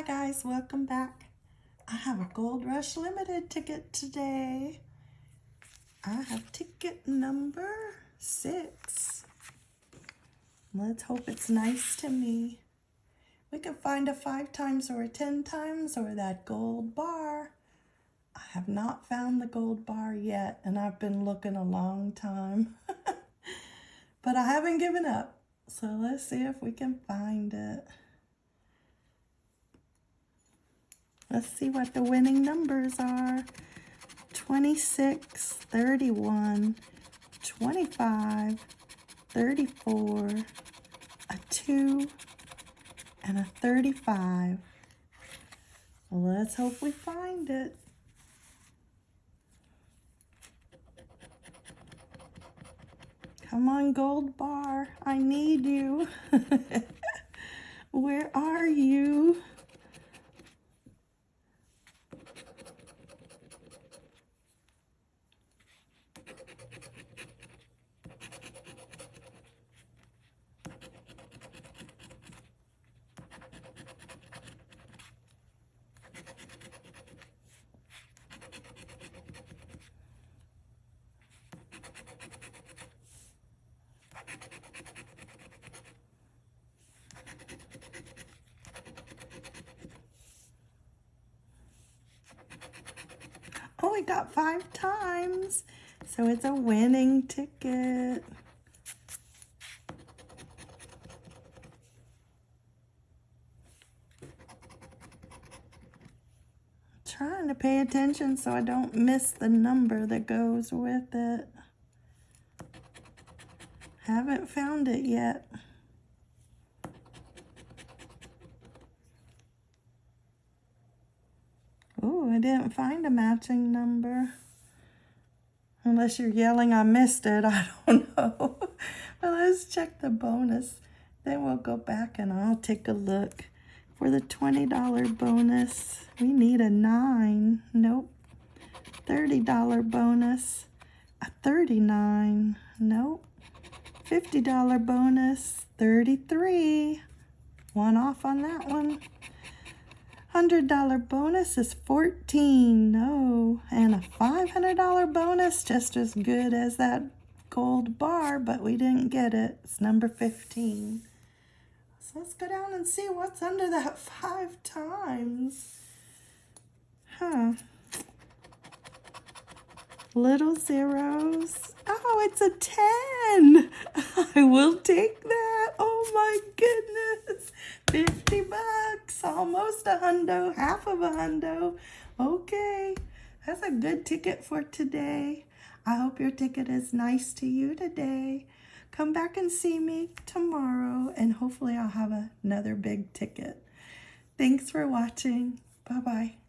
Hi guys, welcome back. I have a Gold Rush Limited ticket today. I have ticket number six. Let's hope it's nice to me. We can find a five times or a 10 times or that gold bar. I have not found the gold bar yet and I've been looking a long time. but I haven't given up. So let's see if we can find it. Let's see what the winning numbers are. 26, 31, 25, 34, a 2, and a 35. Let's hope we find it. Come on, gold bar. I need you. Where are you? Oh, we got five times. So it's a winning ticket. trying to pay attention so I don't miss the number that goes with it. Haven't found it yet. Oh, I didn't find a matching number. Unless you're yelling I missed it, I don't know. but let's check the bonus. Then we'll go back and I'll take a look. For the $20 bonus, we need a 9. Nope. $30 bonus, a 39. Nope. $50 bonus, 33. One off on that one. $100 bonus is 14. No. And a $500 bonus, just as good as that gold bar, but we didn't get it. It's number 15. So let's go down and see what's under that five times. Huh. Little zeros. Oh, it's a 10. I will take that. Oh my goodness. 50 bucks. Almost a hundo. Half of a hundo. Okay. That's a good ticket for today. I hope your ticket is nice to you today. Come back and see me tomorrow and hopefully I'll have another big ticket. Thanks for watching. Bye-bye.